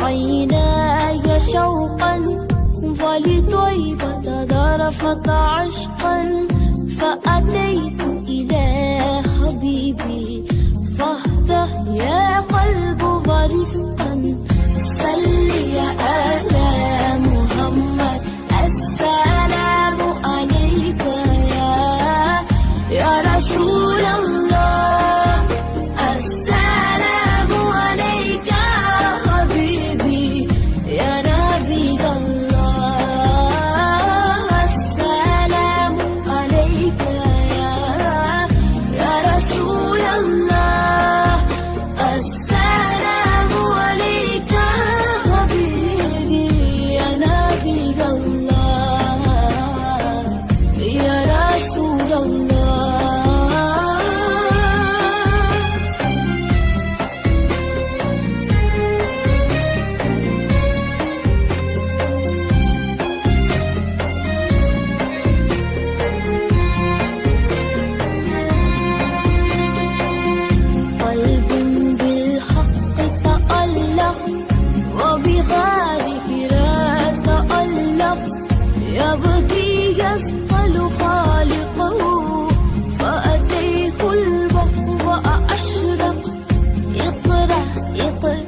عيناي شوقا ولطيبة ذرفت عشقا. فأتيت إلى حبيبي فاهده يا قلب ورفقا. سل محمد، السلام عليك يا يا رسول اوپر